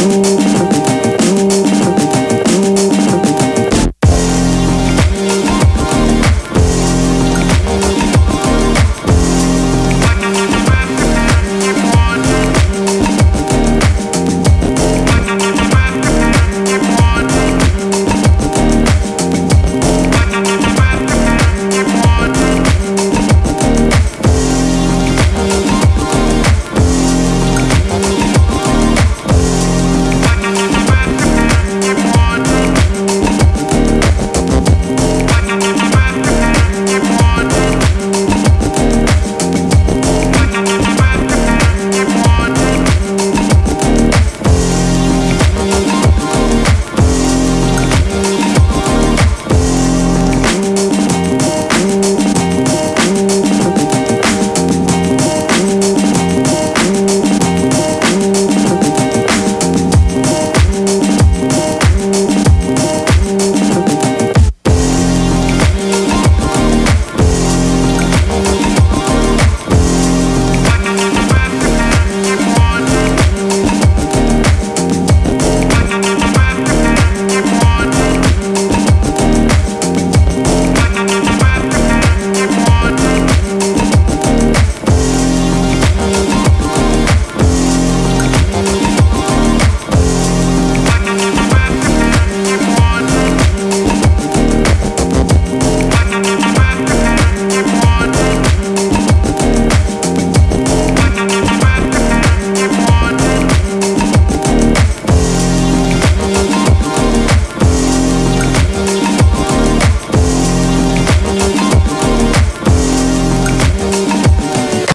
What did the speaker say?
you.